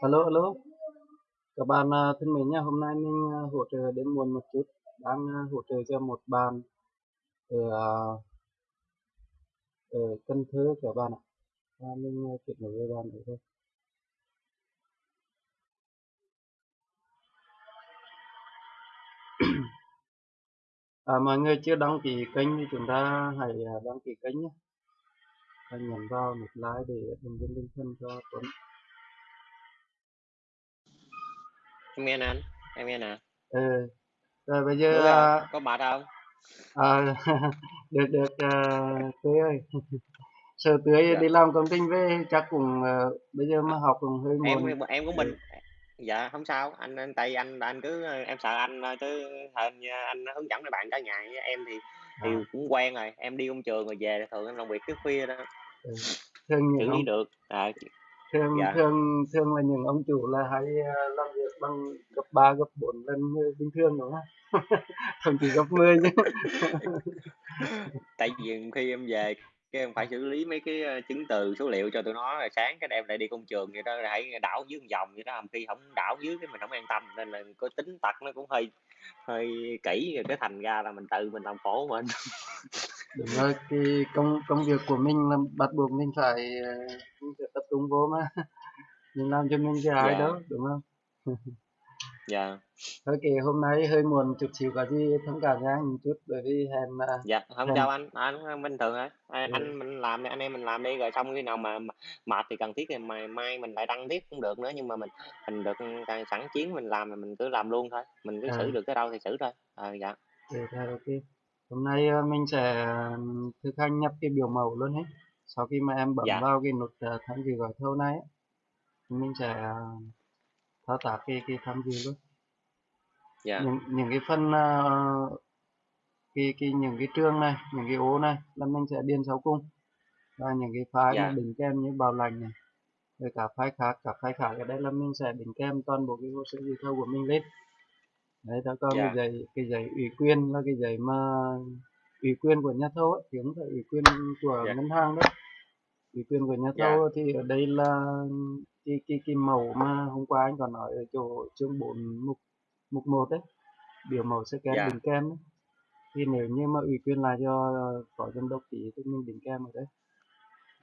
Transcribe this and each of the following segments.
Alo, alo. Các bạn à, thân mến nha, hôm nay mình à, hỗ trợ đến muộn một chút, đang à, hỗ trợ cho một bạn ở, ở Cần Thơ các bạn ạ. À, mình kết nối với bạn thôi. À, mọi người chưa đăng ký kênh thì chúng ta hãy đăng ký kênh nhé. Và nhấn vào nút like để đồng viên tinh thần cho Tuấn. Em nghe nè anh em nghe nè. Ừ. Rồi bây giờ à, có mệt không à, được được à, Tươi ơi. Sợ Tươi dạ. đi làm công trình về chắc cũng à, bây giờ mà À, học cũng hơi em muộn. em của Ừ. mình dạ không sao. Anh anh tại anh anh cứ em sợ anh ờ, chứ hình anh hướng dẫn mấy bạn cả ngày em thì thì À, cũng quen rồi. Em đi công trường rồi về thường anh làm việc tới khuya đó. Ừ. Thường ông được. À, thường dạ. thường thường là những ông chủ là hay ờ, làm việc bằng gấp 3 gấp 4 lần người bình thường đúng không? Thậm chí gấp 10 chứ. Tại vì khi em về cái em phải xử lý mấy cái ờ, chứng từ số liệu cho tụi nó rồi sáng cái em lại đi công trường vậy đó rồi hãy đảo dưới một vòng vậy đó khi không đảo dưới cái mình không an tâm nên là có tính tật nó cũng hơi hơi kỹ rồi cái thành ra là mình tự mình làm khổ mình đúng rồi cái công công việc của mình là bắt buộc mình phải ờ, mình phải tập trung vô mà. Mình làm cho mình chứ ai dạ. đâu đúng không? Dạ. Thôi kệ hôm nay hơi muộn chút xíu có gì thông cảm nha một chút bởi vì hẹn mà dạ không hẹn sao anh. Anh bình thường thôi anh, ừ, anh mình làm đi anh em mình làm đi rồi xong khi nào mà mệt thì cần thiết thì mai mai mình lại đăng tiếp cũng được nữa nhưng mà mình mình được càng sẵn chiến mình làm thì mình cứ làm luôn thôi. Mình cứ à, xử được tới đâu thì xử thôi. À, dạ. Ừ, thôi, ok hôm nay ờ, mình sẽ thực hành nhập cái biểu mẫu luôn hết sau khi mà em bấm dạ. vào cái nút ờ, tham dự gói thầu này thì mình sẽ ờ, thao tác cái cái tham dự luôn. Dạ. Những những cái phần ờ, cái cái những cái trường này những cái ô này là mình sẽ điền sau cùng. Và những cái file mà dạ đính kèm như bảo lãnh này rồi cả file khác cả file khác ở đây là mình sẽ đính kèm toàn bộ cái hồ sơ dự thầu của mình lên đấy đó còn cái dạ. giấy cái giấy ủy quyền là cái giấy mà ủy quyền của nhà thầu ấy, thì không phải ủy quyền của dạ. ngân hàng đấy. Ủy quyền của nhà dạ. thầu thì ở đây là cái cái cái mẫu mà hôm qua anh còn nói ở chỗ chương 4 mục mục một đấy. Biểu mẫu scan dạ. đính kèm ấy. thì nếu như mà ủy quyền lại cho phó giám đốc ký thì mình đính kèm ở đấy.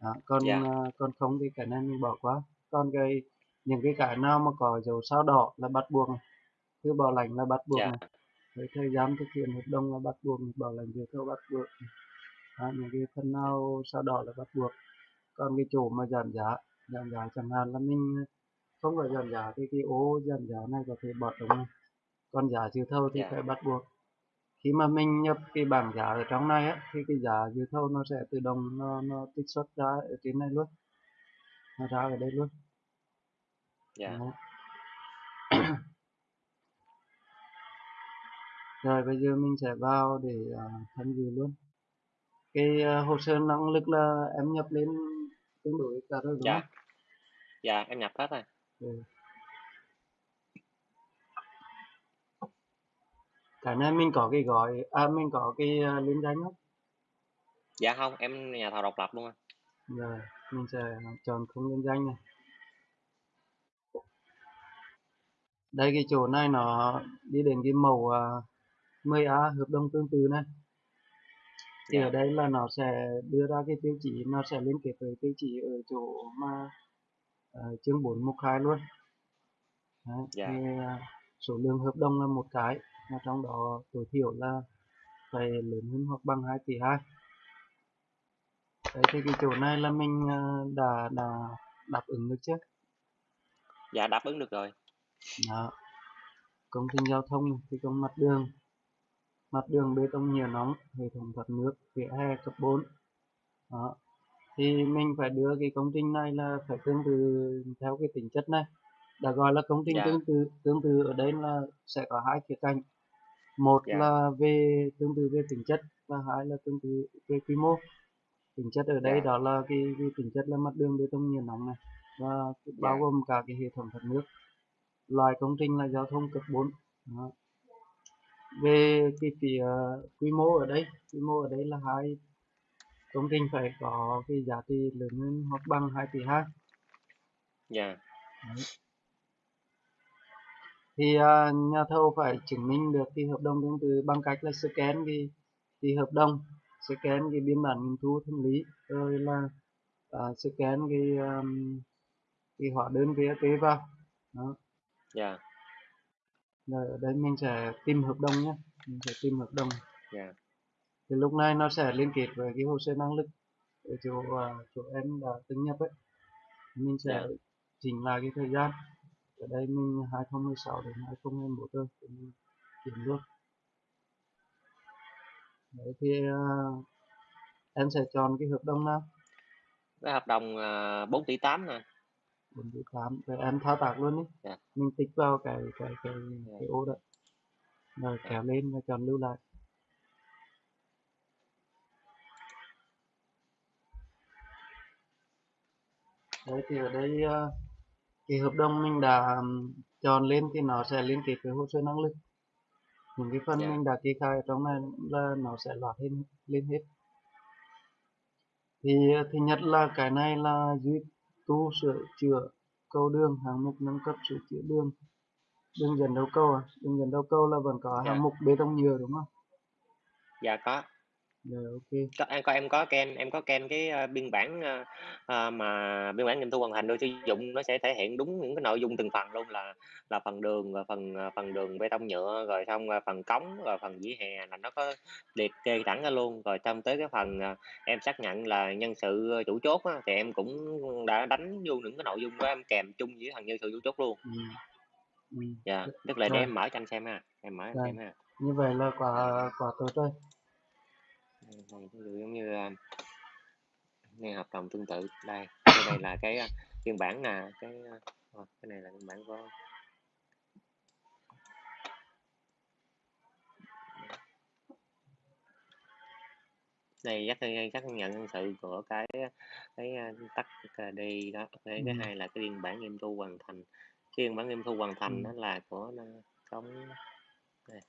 Đó. còn dạ. à, còn không thì cái này mình bỏ qua. Còn cái những cái cái nào mà có dấu sao đỏ là bắt buộc này thư bảo lãnh là bắt buộc dạ. này. Với thời gian thực hiện hợp đồng là bắt buộc bảo lãnh dự thầu bắt buộc đó, những cái phần nào sao đỏ là bắt buộc. Còn cái chỗ mà giảm giá giảm giá chẳng hạn là mình không có giảm giá thì cái ô giảm giá này có thể bỏ trống này. Còn giá dự thầu thì dạ. phải bắt buộc. Khi mà mình nhập cái bảng giá ở trong này á thì cái giá dự thầu nó sẽ tự động nó, nó trích xuất ra ở trên này luôn. Nó ra ở đây luôn. Dạ. Đó. Rồi bây giờ mình sẽ vào để uh, tham dự luôn. Cái uh, hồ sơ năng lực là em nhập lên tương đối cả rồi đúng dạ. không? Dạ em nhập hết rồi. Ừ. cái này mình có cái gói à mình có cái uh, liên danh không? Dạ không em nhà thầu độc lập luôn anh rồi mình sẽ chọn không liên danh này. Đây cái chỗ này nó đi đến cái mẫu uh, 10A hợp đồng tương tự này. Thì dạ. ở đây là nó sẽ đưa ra cái tiêu chí nó sẽ liên kết với tiêu chí ở chỗ mà uh, chương 4 mục 2 luôn. Đấy, dạ. thì, uh, số lượng hợp đồng là một cái mà trong đó tối thiểu là phải lớn hơn hoặc bằng 2 tỷ 2 đấy thì cái chỗ này là mình uh, đã đã đáp ứng được chưa? Dạ đáp ứng được rồi. Đó. Công trình giao thông thi công mặt đường mặt đường bê tông nhựa nóng hệ thống thoát nước vỉa hè cấp 4 đó. Thì mình phải đưa cái công trình này là phải tương tự theo cái tính chất này. Đã gọi là công trình dạ. tương tự tương tự ở đây là sẽ có hai khía cạnh. Một dạ. là về tương tự về tính chất và hai là tương tự về quy mô. Tính chất ở đây dạ. đó là cái, cái tính chất là mặt đường bê tông nhựa nóng này và bao gồm cả cái hệ thống thoát nước. Loại công trình là giao thông cấp 4 đó. Về cái phía quy mô ở đây quy mô ở đây là hai công trình phải có cái giá trị lớn hơn hoặc bằng 2 tỷ 2 dạ. Đấy. thì à, nhà thầu phải chứng minh được cái hợp đồng tương tự bằng cách là scan cái cái hợp đồng scan cái biên bản nghiệm thu thanh lý rồi là à, scan cái um, cái hóa đơn VAT vào. Đó. Dạ rồi ở đây mình sẽ tìm hợp đồng nhé. Mình sẽ tìm hợp đồng. Dạ. Thì lúc này nó sẽ liên kết với cái hồ sơ năng lực ở chỗ uh, chỗ em đã từng nhập ấy. Mình sẽ dạ. chỉnh lại cái thời gian. Ở đây mình 2016 đến 2021 rồi thì mình chuyển luôn đấy thì uh, em sẽ chọn cái hợp đồng nào? Cái hợp đồng uh, 4 tỷ 8 nè 4 tỷ 8 rồi em thao tác luôn đi. Dạ. Mình tích vào cái cái cái dạ. cái ô đó. Rồi dạ. kéo lên và chọn lưu lại. Đấy thì ở đây uh, cái hợp đồng mình đã chọn lên thì nó sẽ liên kết với hồ sơ năng lực. Những cái phần dạ. mình đã kê khai trong này là nó sẽ loạt lên lên hết. Thì uh, thứ nhất là cái này là duy tu sửa chữa cầu đường hạng mục nâng cấp sửa chữa đường. Đường dẫn đầu cầu à? Đường dẫn đầu cầu là vẫn có dạ. hạng mục bê tông nhựa đúng không? Dạ có rồi ok. Có em có em có scan em có scan cái uh, biên bản uh, uh, mà biên bản nghiệm thu hoàn thành được sử dụng nó sẽ thể hiện đúng những cái nội dung từng phần luôn là là phần đường và phần phần đường bê tông nhựa rồi xong uh, phần cống và phần vỉa hè là nó có liệt kê thẳng ra luôn. Rồi xong tới cái phần uh, em xác nhận là nhân sự chủ chốt á, thì em cũng đã đánh vô những cái nội dung đó em kèm chung với thằng nhân sự chủ chốt luôn. Ừ. Ừ. dạ tức là để rồi. em mở cho anh xem ha em mở anh rồi xem ha. Như vậy là quả quả tốt rồi này, ví dụ giống như uh, nghe hợp đồng tương tự đây cái đây là cái uh, biên bản nè cái uh, cái này là biên bản của đây xác xác nhận nhân sự của cái cái tắt đi đó cái ừ. cái hai là cái biên bản nghiệm thu hoàn thành cái biên bản nghiệm thu hoàn Ừ. thành đó là của công đây.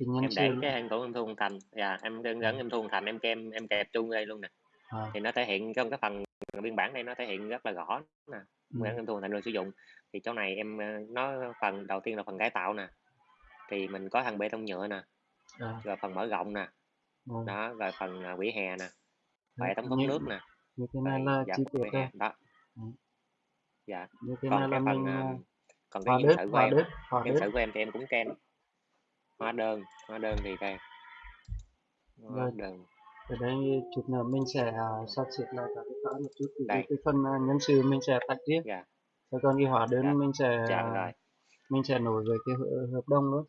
Thì nhân em để cái hàng của nghiệm thu hoàn thành dạ em đơn ừ. gắn nghiệm thu hoàn thành em kem em kẹp chung đây luôn nè. À, thì nó thể hiện trong cái phần biên bản này nó thể hiện rất là rõ nè ừ. nghiệm thu hoàn thành được sử dụng. Thì chỗ này em uh, nó phần đầu tiên là phần cải tạo nè thì mình có thằng bê tông nhựa nè à, rồi phần mở rộng nè rồi. đó rồi phần uh, vỉa hè nè Đấy, bệ tống thoát như nước nè. như thế này là dạ chi tiết hè đó. Ừ. dạ. Như thế còn này là cái phần mình còn cái đơn sự của em đơn sự của em thì em cũng scan hóa đơn hóa đơn thì đây hóa rồi đơn. Ở đây chút nữa mình sẽ uh, sắp xếp lại các cái file một chút thì cái, đây. cái phần uh, nhân sự mình sẽ tách riêng. Dạ. Rồi còn cái hóa dạ. đơn mình sẽ dạ uh, rồi. mình sẽ nối với cái hợp hợp đồng luôn.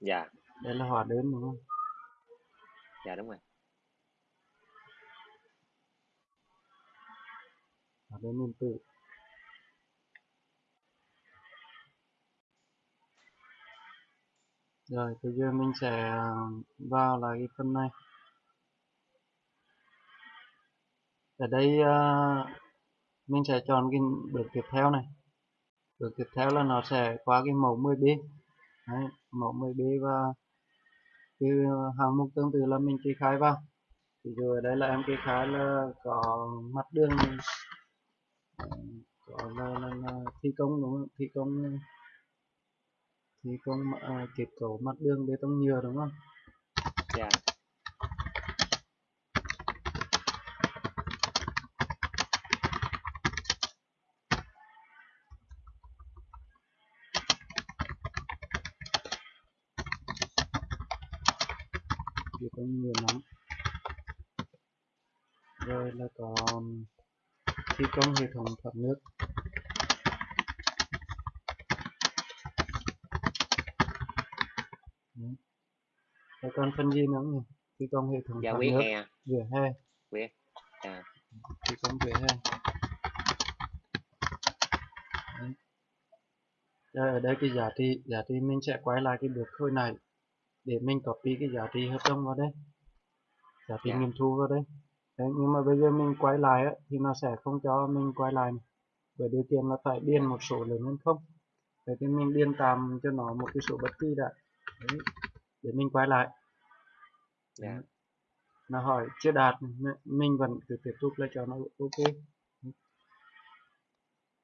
Dạ. Đây là hóa đơn đúng không? Dạ đúng rồi. Hóa đơn điện tử rồi bây giờ mình sẽ ờ, vào lại cái phần này. Ở đây uh, mình sẽ chọn cái bước tiếp theo này. Bước tiếp theo là nó sẽ qua cái mẫu 10B Đấy, mẫu 10B và cái ờ, hàng mục tương tự là mình kê khai vào. Thì rồi ở đây là em kê khai là có mặt đường có là, là, là thi công đúng không? Thi công thi công uh, kết cấu mặt đường bê tông nhựa đúng không? Dạ. Bê tông nhựa nóng. Rồi là có thi công hệ thống thoát nước Rồi còn phần gì nữa nhỉ. Thi công hệ thống dạ vỉa nước hè vỉa hè vỉa dạ. Thi công vỉa hè. Rồi ở đây cái giá trị giá trị mình sẽ quay lại cái bước hồi này để mình copy cái giá trị hợp đồng vào đây. Giá trị dạ. nghiệm thu vào đây. Đấy, nhưng mà bây giờ mình quay lại á, thì nó sẽ không cho mình quay lại bởi điều kiện là phải điền một số lớn hơn không. Vậy thì mình điền tạm cho nó một cái số bất kỳ đã Đấy, để mình quay lại. Dạ. Đấy. nó hỏi chưa đạt mình vẫn cứ tiếp tục là cho nó ok.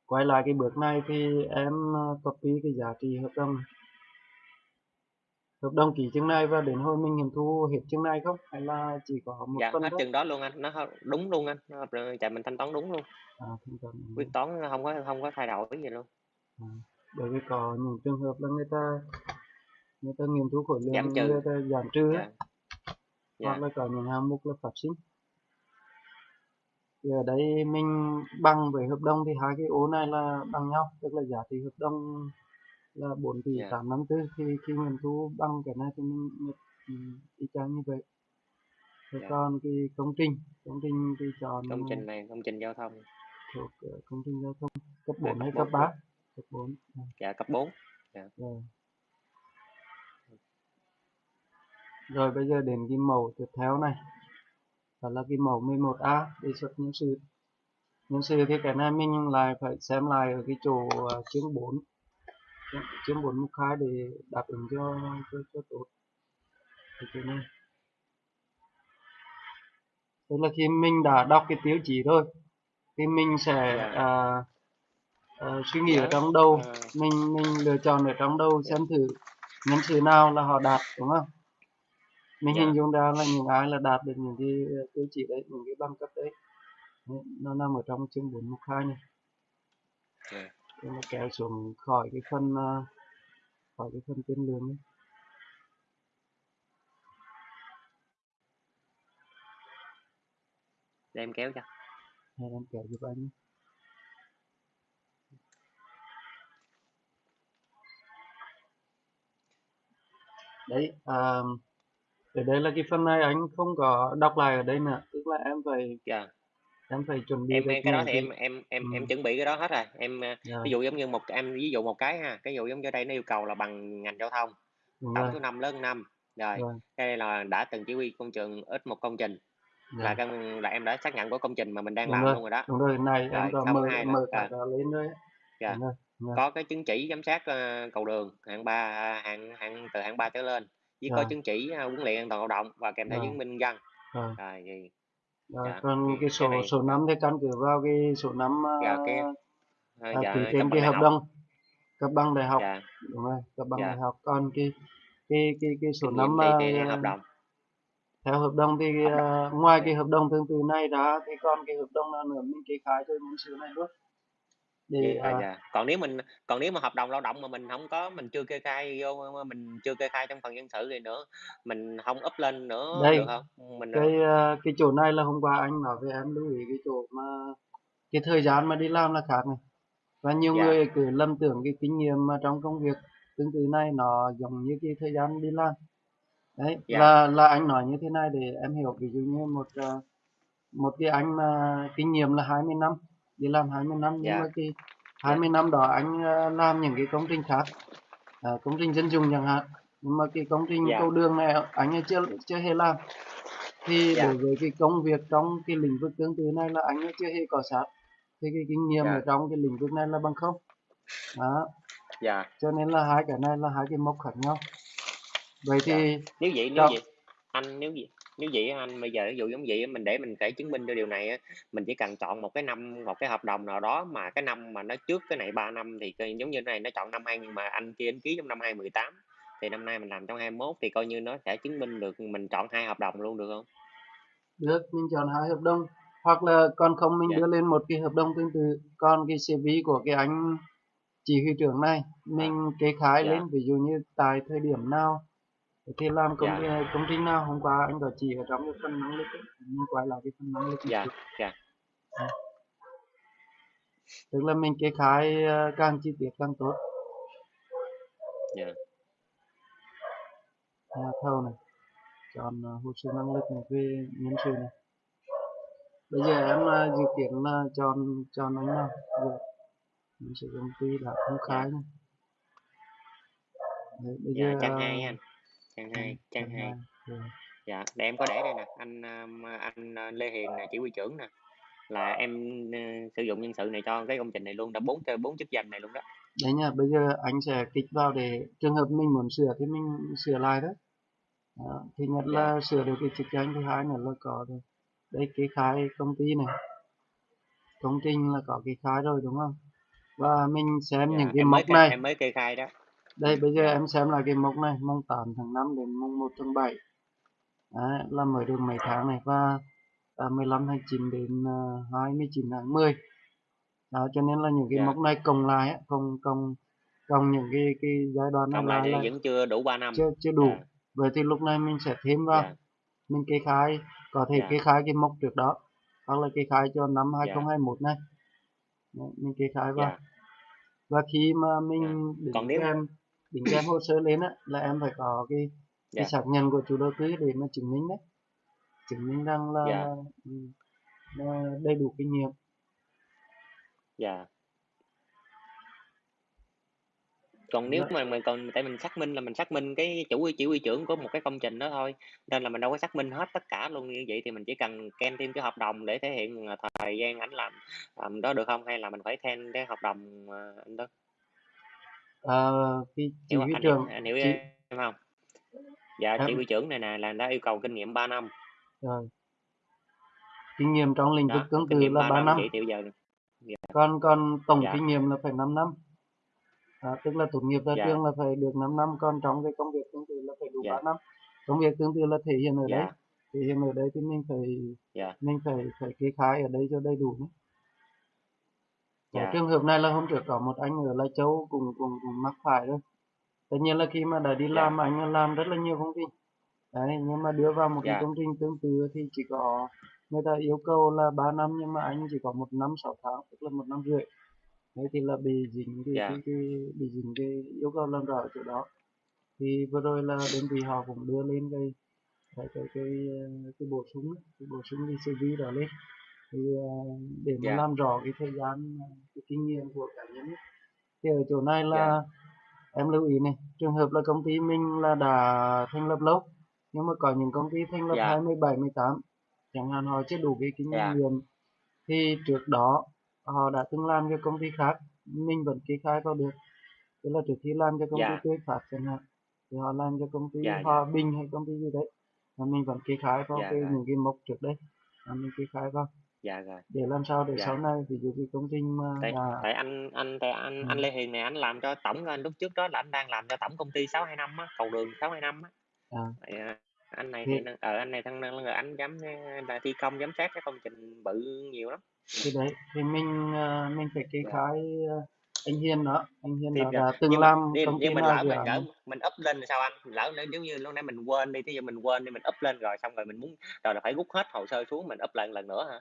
Quay lại cái bước này thì em ờ, copy cái giá trị hợp đồng hợp đồng ký chừng này và đến hồi mình nghiệm thu hết chừng này không? Hay là chỉ có một dạ phần hết chừng đó luôn anh. Nó đúng luôn anh. Chạy mình thanh toán đúng luôn. À, thanh toán đúng. Quyết toán không có không có thay đổi gì luôn. À, bởi vì có những trường hợp là người ta người ta nghiệm thu khối lượng Giảm trừ. người ta giảm trừ á, dạ. Hoặc dạ là có những hạng mục là phát sinh. Thì ở đây mình bằng với hợp đồng thì hai cái ô này là bằng nhau tức là giá trị hợp đồng là 4 tỷ Dạ. 854 thì khi nghiệm thu bằng cái này thì mình nhập ừ, y chang như vậy. Thế Dạ. còn cái công trình công trình thì chọn công trình này công trình giao thông. thuộc ờ, công trình giao thông cấp À, 4 hay cấp cấp bốn 3 cấp 4 à, dạ cấp 4 rồi rồi bây giờ đến cái mẫu tiếp theo này. Đó là cái mẫu 11A đề xuất nhân sự. Nhân sự thì cái này mình lại phải xem lại ở cái chỗ ờ, chương 4 chương 4 mục 2 để đáp ứng cho cho, cho tốt. Cái chỗ này. Tức là khi mình đã đọc cái tiêu chí rồi thì mình sẽ à, à, suy nghĩ ở trong đầu. Ờ, mình mình lựa chọn ở trong đầu Dạ. xem thử nhân sự nào là họ đạt đúng không mình Dạ. hình dung ra là những ai là đạt được những cái ờ, tiêu chí đấy những cái bằng cấp đấy nó nằm ở trong chương 4 mục 2 này Dạ. Thế nó kéo xuống khỏi cái phần à, khỏi cái phần tuyến lượng ấy. để em kéo cho hay em kéo giúp anh đấy à, ở đây là cái phần này anh không có đọc lại ở đây nữa tức là em phải dạ em phải chuẩn bị em em cái đó thì em em em em Ừ. chuẩn bị cái đó hết rồi em ờ, Dạ, ví dụ giống như một em ví dụ một cái ha cái dụ giống như đây nó yêu cầu là bằng ngành giao thông đúng tổng số năm lớn năm rồi rồi cái đây là đã từng chỉ huy công trường ít một công trình dạ. là cái là em đã xác nhận của công trình mà mình đang đúng làm rồi luôn rồi đó đúng rồi này em Rồi, có xong mở hai mở cả à. lên rồi ấy. Dạ. rồi dạ. có cái chứng chỉ giám sát ờ, cầu đường hạng ba hạng hạng từ hạng 3 trở lên với có chứng chỉ ờ, huấn luyện an toàn lao động và kèm theo chứng minh dân rồi. Rồi thì Rồi, Dạ, còn thì cái cái số này- số năm thì căn cứ vào cái số năm Dạ, uh, cái- ờ, à, dạ, ký cấp trên bằng cái đại hợp học. đồng cấp bằng đại học. Dạ. Đúng rồi cấp bằng Dạ. đại học. Còn cái cái cái cái số kinh năm nghiệm thì, à, thì hợp đồng. theo hợp đồng thì Hợp à, ngoài Dạ. cái hợp đồng tương tự này ra thì còn cái hợp đồng nào nữa mình kê khai cho nhân sự này luôn dạ, à, dạ. còn nếu mình còn nếu mà hợp đồng lao động mà mình không có mình chưa kê khai vô mình chưa kê khai trong phần nhân sự thì nữa mình không up lên nữa Đây, được không mình cái à, cái chỗ này là hôm qua anh nói với em lưu ý cái chỗ mà cái thời gian mà đi làm là khác này và nhiều Dạ. người cứ lầm tưởng cái kinh nghiệm mà trong công việc tương tự này nó giống như cái thời gian đi làm đấy Dạ. là là anh nói như thế này để em hiểu ví dụ như một à, một cái anh mà kinh nghiệm là 20 năm đi làm 20 năm nhưng Dạ. mà cái 20 năm đó anh à, làm những cái công trình khác à, công trình dân dụng chẳng hạn nhưng mà cái công trình Dạ. cầu đường này anh ấy chưa chưa hề làm thì Dạ. đối với cái công việc trong cái lĩnh vực tương tự này là anh ấy chưa hề có sát thì cái kinh nghiệm Dạ. ở trong cái lĩnh vực này là bằng không đó dạ cho nên là hai cái này là hai cái mốc khác nhau vậy thì nếu vậy nếu Đó. vậy anh nếu vậy nếu vậy á anh bây giờ ví dụ giống vậy á, mình để mình thể chứng minh cho điều này á, mình chỉ cần chọn một cái năm một cái hợp đồng nào đó mà cái năm mà nó trước cái này 3 năm thì coi giống như này nó chọn năm hai mà anh kia anh ký trong năm 2018 thì năm nay mình làm trong 21 thì coi như nó sẽ chứng minh được mình chọn hai hợp đồng luôn được không? được mình chọn hai hợp đồng hoặc là còn không mình Dạ. đưa lên một cái hợp đồng tương tự còn cái CV của cái anh chỉ huy trưởng này mình kê khai Dạ. lên ví dụ như tại thời điểm nào thì làm công Dạ. ty công ty nào hôm qua anh có chỉ ở trong cái phần năng lực ấy. mình quay lại cái phần năng lực Dạ, chút. dạ. tức là mình kê khai ờ, càng chi tiết càng tốt Dạ. nhà thầu này chọn ờ, hồ sơ năng lực này về nhân sự này bây giờ em ờ, dự kiến là chọn chọn anh nào Dạ. nhân sự công ty đã công khai này Đấy, bây Dạ, giờ ờ, hai anh. Trang hai, trang hai. Dạ, để em có để đây nè, anh um, anh uh, Lê Hiền nè, chỉ huy trưởng nè. Là em uh, sử dụng nhân sự này cho cái công trình này luôn, đã bốn bốn chức danh này luôn đó. đấy nha bây giờ anh sẽ kích vào để trường hợp mình muốn sửa thì mình sửa lại đó, đó. thứ nhất là sửa được cái chức danh thứ hai nữa là có được đây kê khai công ty này công trình là có kê khai rồi đúng không và mình xem dạ những cái mốc này em mới kê khai đó đây bây giờ em xem lại cái mốc này mùng 8 tháng 5 đến mùng 1 tháng 7 Đấy, là mới được mấy tháng này? Và à, 15 tháng 9 đến à, 29 tháng 10 đó cho nên là những cái dạ. mốc này cộng lại á, cộng cộng cộng những cái cái giai đoạn này cộng là vẫn chưa đủ 3 năm. chưa chưa đủ. Dạ. Vậy thì lúc này mình sẽ thêm vào. Dạ. Mình kê khai có thể dạ. kê khai cái mốc trước đó hoặc là kê khai cho năm dạ. 2021 này. Đấy, mình kê khai vào. Dạ. Và khi mà mình đính còn nếu kèm đính kèm hồ sơ lên á là em phải có cái cái dạ. xác nhận của chủ đầu tư để mà chứng minh đấy. Chứng minh rằng là, dạ. là, ừ, là đầy đủ kinh nghiệm. Dạ. Còn nếu Dạ. mà mình còn tại mình xác minh là mình xác minh cái chủ chỉ huy trưởng của một cái công trình đó thôi nên là mình đâu có xác minh hết tất cả luôn như vậy thì mình chỉ cần kèm thêm cái hợp đồng để thể hiện là thời gian ảnh làm làm đó được không? Hay là mình phải thêm cái hợp đồng ờ, anh đó à, cái chỉ hiểu huy anh hiểu trưởng anh hiểu chỉ em không? Dạ chỉ em huy trưởng này nè là đã yêu cầu kinh nghiệm 3 năm. Rồi. Kinh nghiệm trong lĩnh vực đó tương kinh tự nghiệm là 3 3 năm năm. thì bây giờ dạ. Còn còn tổng dạ. kinh nghiệm là phải 5 năm. Đó, tức là tốt nghiệp ra dạ. trường là phải được 5 năm còn trong cái công việc tương tự là phải đủ 3 dạ. năm. Công việc tương tự là thể hiện ở đấy dạ thể hiện ở đấy thì mình phải dạ. mình phải phải kê khai ở đây cho đầy đủ nhé. Cái dạ. trường hợp này là hôm trước có một anh ở Lai Châu cùng cùng cùng mắc phải rồi tất nhiên là khi mà đã đi dạ. làm anh làm rất là nhiều công ty. Đấy nhưng mà đưa vào một cái dạ. công trình tương tự thì chỉ có người ta yêu cầu là 3 năm nhưng mà anh chỉ có một năm 6 tháng tức là một năm rưỡi. Đấy thì là bị dính cái dạ. cái, cái bị dính cái yêu cầu làm rõ ở chỗ đó. Thì vừa rồi là đơn vị họ cũng đưa lên cái cái cái cái, cái bổ sung cái bổ sung cái CV đó lên thì ờ, để mà dạ. làm rõ cái thời gian ờ, cái kinh nghiệm của cá nhân ấy. thì ở chỗ này dạ. là em lưu ý này trường hợp là công ty mình là đã thành lập lâu nhưng mà có những công ty thành lập dạ. 27 18 chẳng hạn họ chưa đủ cái kinh dạ. nghiệm. Thì trước đó họ đã từng làm cho công ty khác mình vẫn kê khai vào được. Tức là trước khi làm cho công ty dạ. Tươi Phát chẳng hạn thì họ làm cho công ty dạ dạ. Hòa Bình hay công ty gì đấy mà mình vẫn kê khai vào dạ cái rồi những cái mốc trước đây mà mình kê khai vào dạ rồi để làm sao để sau dạ này ví dụ cái công trình mà tại đã tại anh anh tại anh ừ, anh Lê Hiền này anh làm cho tổng anh lúc trước đó là anh đang làm cho tổng công ty 625 á cầu đường 625 á. À, à, anh này thì thì ở anh này thằng là anh giám là thi công giám sát cái công trình bự nhiều lắm. Thì đấy thì mình à, mình phải kê dạ. khai anh Hiền đó anh Hiền thì đó dạ, đã từng nhưng làm nhưng, công nhưng mình lỡ mình lỡ này mình up lên thì sao anh? Lỡ nếu như lúc nãy mình quên đi thì giờ mình quên đi mình up lên rồi xong rồi mình muốn rồi là phải rút hết hồ sơ xuống mình up lại lần nữa hả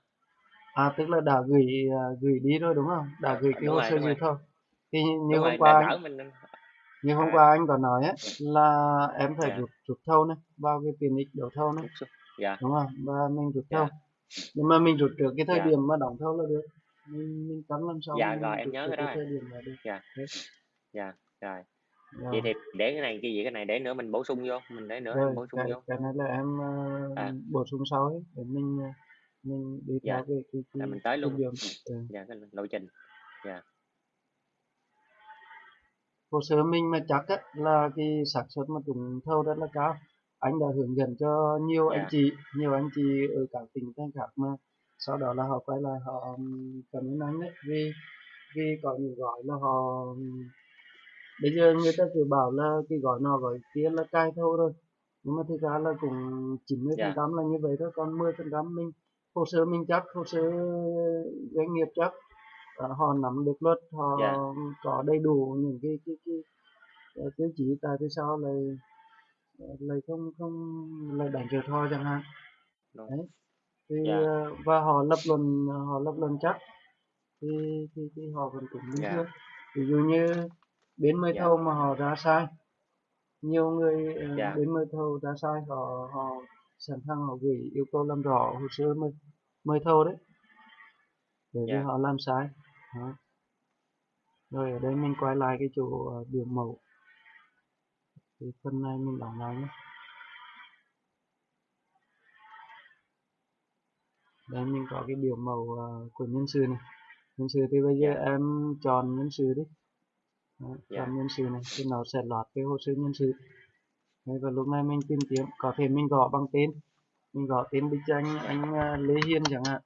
à tức là đã gửi à, gửi đi rồi đúng không? Đã gửi cái đúng hồ sơ gì thôi. Thì như đúng hôm rồi qua anh mình như hôm à, qua anh có nói á là em phải dạ. rút rút thâu này vào cái tiền ích đấu thâu này. Xuống dạ. Đúng không? Và mình rút thâu dạ nhưng mà mình rút trước cái thời dạ. điểm mà đóng thâu là được. Mình mình cắm làm sao dạ rồi em nhớ cái cái đó rồi. thời điểm là được. Dạ. Dạ rồi. Rồi, vậy thì để cái này cái gì cái này để nữa mình bổ sung vô mình để nữa rồi bổ sung cái vô. cái này là em ờ, à bổ sung sau ấy để mình ờ, mình đi dạ. theo cái cái là cái, mình tới luôn. ừ. dạ cái lộ trình. Dạ. Hồ sơ mình mà chắc á, là cái xác suất mà trúng thầu rất là cao. Anh đã hướng dẫn cho nhiều anh dạ. chị nhiều anh chị ở các tỉnh thành khác mà. Sau đó là họ quay lại họ ừm, cảm ơn anh đấy vì vì có những gói là họ bây giờ người ta cứ bảo là cái gói nào gói kia là cai thầu rồi. Nhưng mà thực ra là cũng 90 phần dạ. trăm là như vậy thôi còn 10 phần trăm mình hồ sơ mình chắc hồ sơ doanh nghiệp chắc ờ, họ nắm được luật họ dạ. có đầy đủ những cái cái cái, cái tiêu chí tại vì sao lại lại không không lại đánh trượt họ chẳng hạn. Đúng đấy. Thì dạ. ờ, và họ lập luận họ lập luận chắc thì thì, thì họ vẫn cũng bình dạ. thường. Ví dụ như bên mời dạ. Thầu mà họ ra sai nhiều người ờ, dạ. Bên mời thầu ra sai họ họ sẵn sàng họ gửi yêu cầu làm rõ hồ sơ mời mời thầu đấy. Bởi vì dạ. họ làm sai. Đó. rồi ở đây mình quay lại cái chỗ ờ, biểu mẫu. Thì phần này mình đóng lại nhé. Đây mình có cái biểu mẫu ờ, của nhân sự này. Nhân sự thì bây giờ dạ. em chọn nhân sự đi. Đó, dạ. chọn nhân sự này thì nó sẽ lọt cái hồ sơ nhân sự Đấy, và lúc này mình tìm kiếm có thể mình gõ bằng tên mình gõ tên Bích Anh anh ờ, Lê Hiên chẳng hạn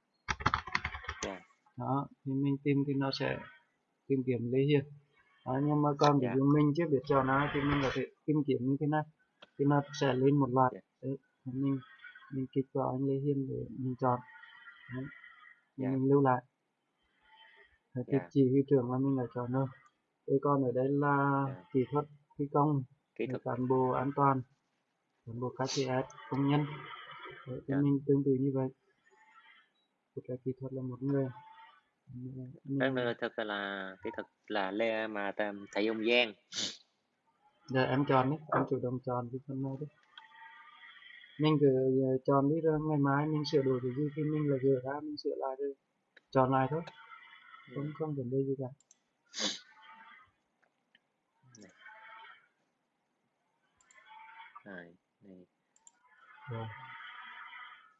dạ đó thì mình tìm thì nó sẽ tìm kiếm Lê Hiền đó, nhưng mà còn ví Dạ. dụ mình chưa biết chọn ai thì mình có thể tìm kiếm như thế này thì nó sẽ lên một loạt Dạ. đấy thì mình mình kích vào anh Lê Hiền để mình chọn đấy. Dạ. mình lưu lại thì Dạ. chỉ huy trưởng là mình đã chọn rồi Thế còn ở đây là Dạ. kỹ thuật thi công kỹ thuật. cán bộ an toàn cán bộ KPS công nhân. Đấy, thì Dạ. mình tương tự như vậy. Phụ trách kỹ thuật là một người. Mình- nơi thực là kỹ thuật là Lê mà thầy ông Giang. Giờ em chọn đấy em chủ động chọn cái phần này đấy. Mình cứ ờ, chọn đi rồi ngày mai mình sửa đổi cái gì thì mình là gửi ra mình sửa lại rồi. Chọn lại thôi. Không không vấn đề gì cả này, này. rồi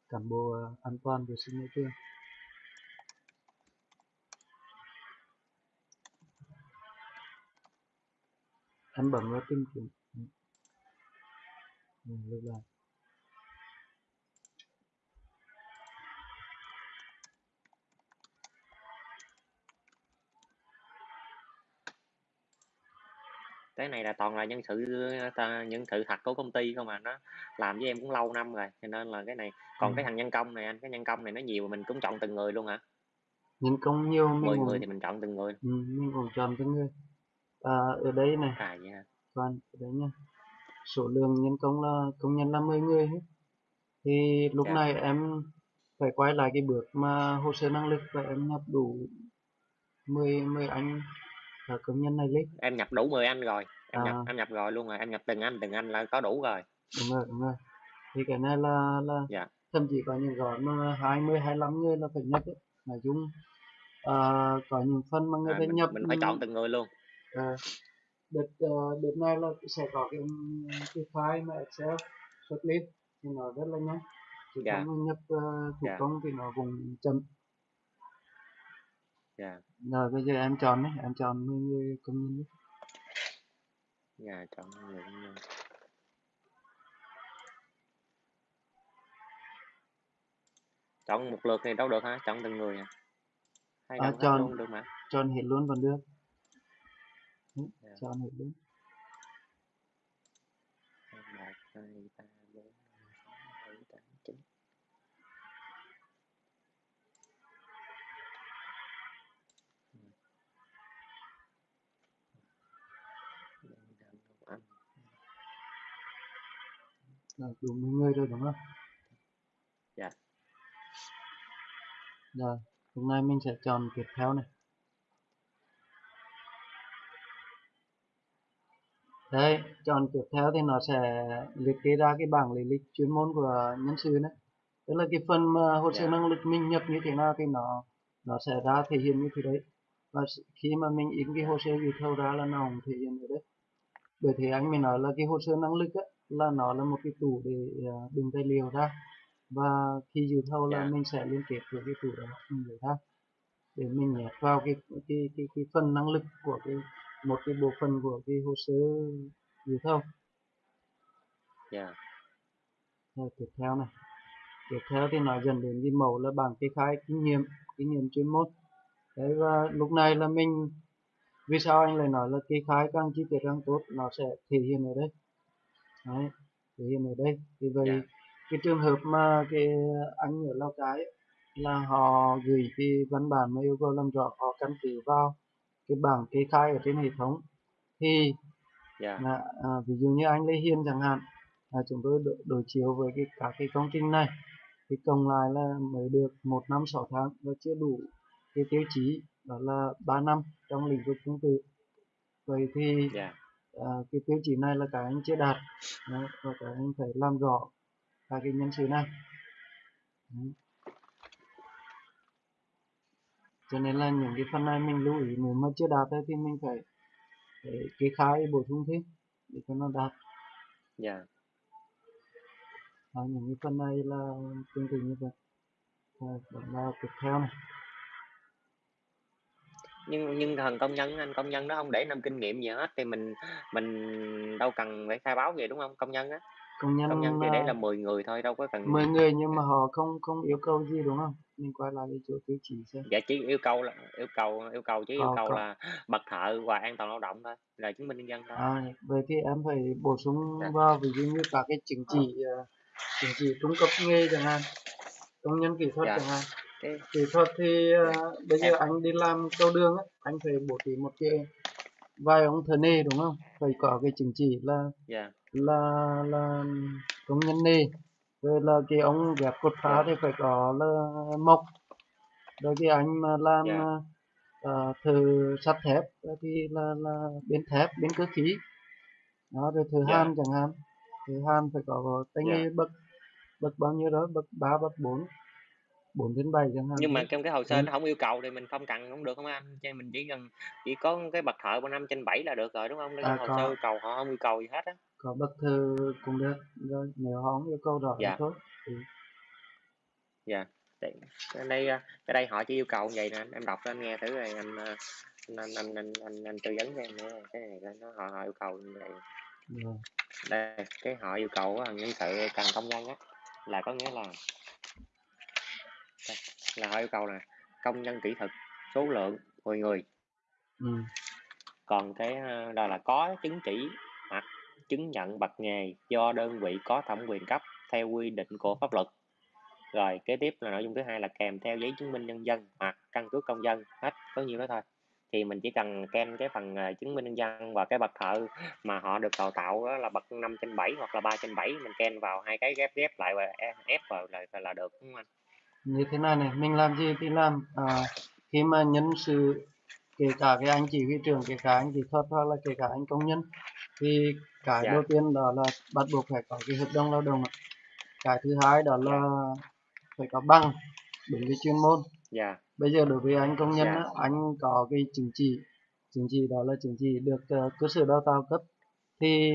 cán bộ ờ, an toàn vệ sinh môi trường em bấm vào tìm kiếm Ừ. Ừ, lại cái này là toàn là nhân sự ta, nhân sự thật của công ty không mà nó làm với em cũng lâu năm rồi cho nên là cái này còn Ừ. cái thằng nhân công này anh cái nhân công này nó nhiều mình cũng chọn từng người luôn hả? Nhân công nhiều mình 10 cũng người thì mình chọn từng người. Ừ, mình cũng chọn từng người. À, ở đây này. À dạ Toàn ở đấy nha. Số lượng nhân công là công nhân là 10 người hết. Thì lúc Dạ. này em phải quay lại cái bước mà hồ sơ năng lực và em nhập đủ 10 10 anh là công nhân này lên em nhập đủ 10 anh rồi em nhập À. em nhập rồi luôn rồi em nhập từng anh từng anh là có đủ rồi đúng rồi đúng rồi thì cái này là là Dạ. thậm chí có những gói mà 20 25 người là phải nhập ấy. nói chung à, có những phần mà người à, ta nhập mình phải chọn từng người luôn Ờ, đợt ờ, đợt này là sẽ có cái cái file mà Excel xuất lên thì nó rất là nhanh chỉ Dạ. nhập ờ, thủ Dạ. công thì nó cũng chậm dạ. Rồi bây giờ em chọn đấy em chọn 10 người công nhân đấy. dạ chọn người công nhân. chọn một lượt thì đâu được hả? Chọn từng người à? Hay À, chọn luôn được mà. chọn hết luôn còn được. Ừ, Dạ. chọn hết luôn. Một hai ba bốn năm sáu bảy tám chín anh rồi đủ 10 người rồi đúng không Dạ. rồi hôm nay mình sẽ chọn tiếp theo này Đấy, chọn tiếp theo thì nó sẽ liệt kê ra cái bảng lý lịch chuyên môn của nhân sự đấy. Tức là cái phần mà hồ sơ Dạ. năng lực mình nhập như thế nào thì nó nó sẽ ra thể hiện như thế đấy. Và khi mà mình in cái hồ sơ dự thầu ra là nó cũng thể hiện ở đấy. Bởi thế anh mới nói là cái hồ sơ năng lực á, là nó là một cái tủ để à, đựng tài liệu ra. Và khi dự thầu là Dạ. mình sẽ liên kết với cái tủ đó mình lấy ra để mình nhét vào cái cái cái cái phần năng lực của cái một cái bộ phận của cái hồ sơ dự thầu. Dạ. Rồi tiếp theo này. Tiếp theo thì nó dẫn đến cái mẫu là bảng kê khai kinh nghiệm kinh nghiệm chuyên môn. Đấy và lúc này là mình vì sao anh lại nói là kê khai càng chi tiết càng tốt nó sẽ thể hiện ở đây đấy thể hiện ở đây. Thì vậy Dạ. cái trường hợp mà cái anh ở Lào Cai ấy, là họ gửi cái văn bản mà yêu cầu làm rõ họ căn cứ vào cái bảng kê khai ở trên hệ thống. Thì dạ. là, à, ví dụ như anh Lê Hiền chẳng hạn là chúng tôi đối, đối chiếu với cái các cái công trình này thì cộng lại là mới được một năm sáu tháng và chưa đủ cái tiêu chí đó là 3 năm trong lĩnh vực tương tự vậy thì dạ à, cái tiêu chí này là các anh chưa đạt. Đấy, và các anh phải làm rõ các cái nhân sự này. Đấy. cho nên là những cái phần này mình lưu ý nếu mà chưa đạt thì mình phải, phải kê khai bổ sung thêm để cho nó đạt. Dạ. À, những cái phần này là tương tự như vậy. À, đó là tiếp theo này nhưng nhưng thằng công nhân anh công nhân đó không để năm kinh nghiệm gì hết thì mình mình đâu cần phải khai báo gì đúng không công nhân á công nhân công nhân thì để là à, 10 người thôi đâu có cần 10 người nhưng mà họ không không yêu cầu gì đúng không? Mình quay lại cái chỗ tiêu chí xem. Dạ chỉ yêu cầu là yêu cầu yêu cầu chứ yêu Có, cầu có. là bậc thợ và an toàn lao động thôi là chứng minh nhân dân thôi. À, vậy thì em phải bổ sung Dạ. vào ví dụ như các cái chứng chỉ à, chứng chỉ trung cấp nghề chẳng hạn công nhân kỹ thuật Dạ. chẳng hạn cái kỹ thuật thì à, bây giờ anh đi làm cầu đường á anh phải bố trí một cái vài ông thợ nề đúng không phải có cái chứng chỉ là dạ là là công nhân nề rồi là cái ông ghép cột phá Dạ. thì phải có là mộc rồi cái anh mà làm Dạ. uh, thợ sắt thép thì là là bên thép bên cơ khí đó rồi thợ Dạ. hàn chẳng hạn thợ hàn phải có tay Dạ. nghề bậc bậc bao nhiêu đó bậc ba bậc bốn bốn đến bảy chẳng hạn nhưng mà trong cái hồ sơ Ừ. nó không yêu cầu thì mình không cần không được không anh cho mình chỉ cần chỉ có cái bậc thợ của năm trên bảy là được rồi đúng không À, hồ có. sơ yêu cầu họ không yêu cầu gì hết á có bậc thợ cũng được rồi nếu họ không yêu cầu rõ thì Dạ. thôi ừ. dạ Đây- cái đây cái đây họ chỉ yêu cầu vậy nè em đọc cho anh nghe thử rồi anh à, anh anh anh anh, anh, anh tư vấn cho em nữa cái này nó họ, họ yêu cầu như vậy rồi. đây cái họ yêu cầu á, nhân sự cần công nhân á là có nghĩa là đây, là họ yêu cầu là công nhân kỹ thuật số lượng 10 người. Ừ. còn cái ờ, đó là có chứng chỉ hoặc chứng nhận bậc nghề do đơn vị có thẩm quyền cấp theo quy định của pháp luật. Rồi kế tiếp là nội dung thứ hai là kèm theo giấy chứng minh nhân dân hoặc căn cước công dân. Hết có nhiêu đó thôi. Thì mình chỉ cần kèm cái phần ờ, chứng minh nhân dân và cái bậc thợ mà họ được đào tạo đó là bậc 5 trên 7 hoặc là 3 trên 7 mình kèm vào hai cái ghép ghép lại và e- ép vào là là được đúng không anh như thế này này mình làm gì thì làm à, khi mà nhân sự kể cả cái anh chỉ huy trưởng kể cả anh kỹ thuật hoặc là kể cả anh công nhân thì cái Dạ. đầu tiên đó là bắt buộc phải có cái hợp đồng lao động cái thứ hai đó là phải có bằng đúng cái chuyên môn dạ bây giờ đối với anh công nhân Dạ. á, anh có cái chứng chỉ chứng chỉ đó là chứng chỉ được ờ, cơ sở đào tạo cấp thì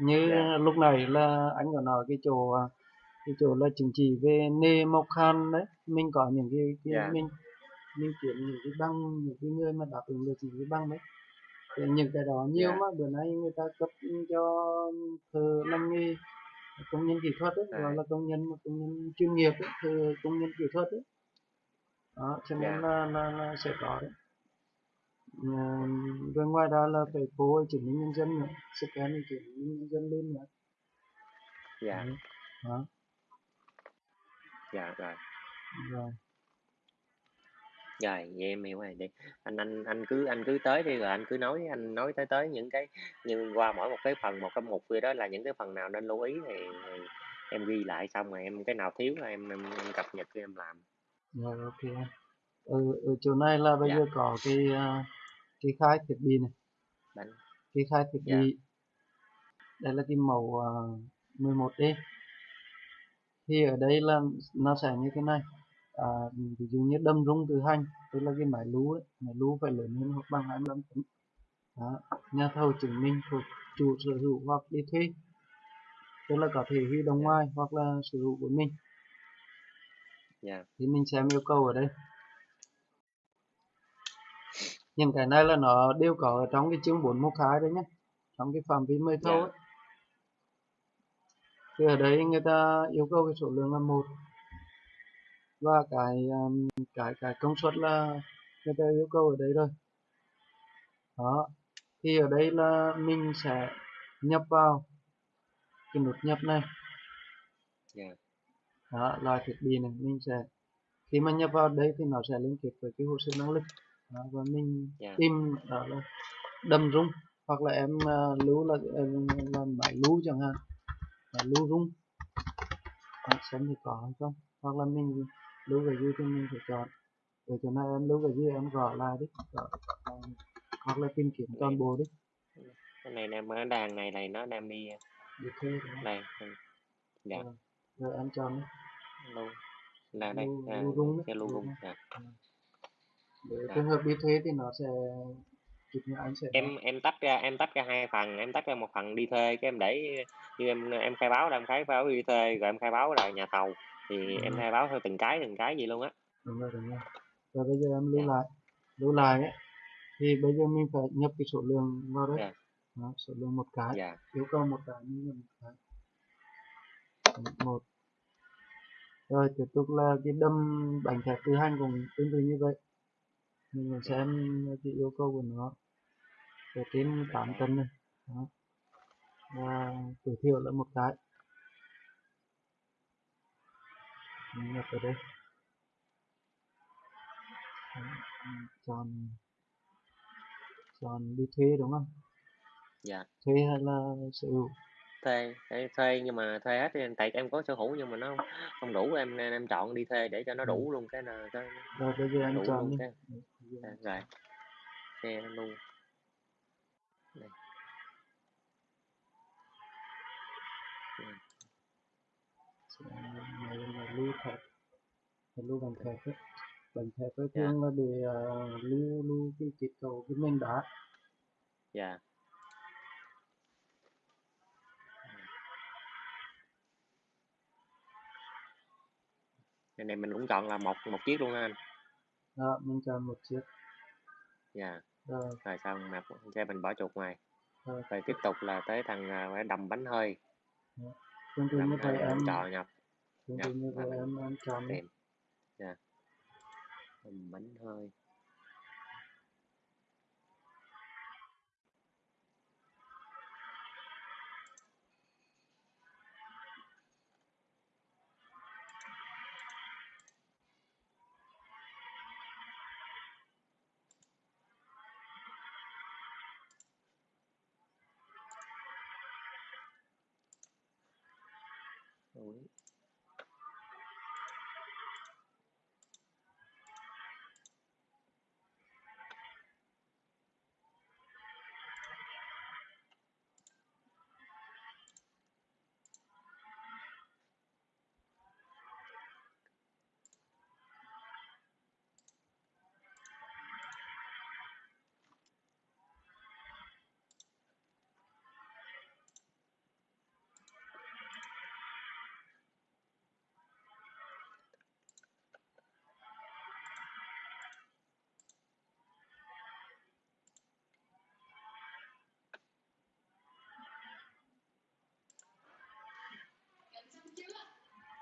như Dạ. lúc này là anh có nói cái chỗ à, cái chỗ là chứng chỉ về nghề mộc hàn đấy mình có những cái, cái Dạ. mình mình kiếm những cái bằng những cái người mà đáp ứng được những cái bằng đấy thì những cái đó nhiều Dạ. mà bữa nay người ta cấp cho thợ làm nghề công nhân kỹ thuật ấy, À. gọi là công nhân công nhân chuyên nghiệp ấy, thợ công nhân kỹ thuật ấy đó cho nên Dạ. là, là, là sẽ có đấy Ờ, rồi ngoài ra là phải phô chứng minh nhân dân nữa scan chứng minh nhân dân lên nữa dạ đó dạ rồi rồi Rồi, vậy em hiểu rồi đi. Anh anh anh cứ anh cứ tới đi rồi anh cứ nói anh nói tới tới những cái như qua mỗi một cái phần một cái mục kia đó là những cái phần nào nên lưu ý thì, thì em ghi lại xong rồi em cái nào thiếu là em em, em cập nhật cho em làm. rồi ok em. ở, ở chỗ này là bây Dạ. giờ có cái à, cái khai thiết bị này Đánh cái khai thiết Dạ. bị đây là cái màu uh, 11D thì ở đây là nó sẽ như thế này à, ví dụ như đâm rung từ hành tức là cái máy lú ấy, máy lú phải lớn hơn hoặc bằng 25 tấn đó. nhà thầu chứng minh thuộc chủ sở hữu hoặc đi thuê tức là có thể huy động ngoài hoặc là sở hữu của mình Dạ. thì mình xem yêu cầu ở đây những cái này là nó đều có ở trong cái chương 412 đấy nhé trong cái phạm vi mời thầu Dạ. ấy. thì ở đây người ta yêu cầu cái số lượng là một và cái um, cái cái công suất là người ta yêu cầu ở đây rồi đó. Thì ở đây là mình sẽ nhập vào cái nút nhập này. Dạ. đó là thiết bị này mình sẽ khi mà nhập vào đây thì nó sẽ liên kết với cái hồ sơ năng lực. Đó, và mình Dạ. tìm đó là đâm rung hoặc là em uh, lưu là uh, là máy lưu chẳng hạn. Máy lưu rung. Xem thì có hay không hoặc là mình lưu cái gì thì mình phải chọn ở chỗ này em lưu cái gì em gõ lại đi gõ, hoặc là tìm kiếm toàn bộ đi Cái này nè cái đàn này này nó đang đi để thuê đó. đây. ừ. Dạ. Rồi. rồi em chọn đi Lưu là đây Lưu- à, lưu rung cái lưu rung. Dạ. để trường hợp đi thuê thì nó sẽ như anh sẽ Em em tách ra em tách ra hai phần, em tách ra một phần đi thuê cái em để như em em khai báo là em khai báo đi thuê rồi em khai báo là nhà thầu thì em Ừ. khai báo theo từng cái từng cái gì luôn á. đúng rồi đúng rồi rồi bây giờ em lưu Dạ. lại lưu lại ấy, thì bây giờ mình phải nhập cái số lượng vào đấy Dạ. đó, số lượng một cái Dạ. yêu cầu một cái mình nhập một cái một rồi tiếp tục là cái đâm bánh thép tự hành cũng tương tự như vậy mình xem cái yêu cầu của nó ở trên 8 tấn này. Đó. và tối thiểu là một cái. Mình nhập ở đây. Chọn chọn đi thuê đúng không? Dạ. Thuê hay là sở hữu? Thuê thuê, thuê nhưng mà thuê hết thì tại em có sở hữu nhưng mà nó không đủ em nên em chọn đi thuê để cho nó đủ luôn cái là cái rồi bây giờ anh đủ chọn luôn đi. cái. À, rồi. xe luôn Đây. này là lưu là lưu bằng thép ấy bằng ấy Dạ. thường là để uh, lưu lưu cái kết cấu cái nền đá dạ. Cái này mình cũng chọn là một một chiếc luôn anh. Đó mình chọn một chiếc. Dạ. Rồi rồi xong nạp xe mình bỏ chuột ngoài. Rồi rồi tiếp tục là tới thằng à, đầm bánh hơi tương tự như vậy em chọn nhập tương tự như vậy mình em em chọn đi dạ đầm bánh hơi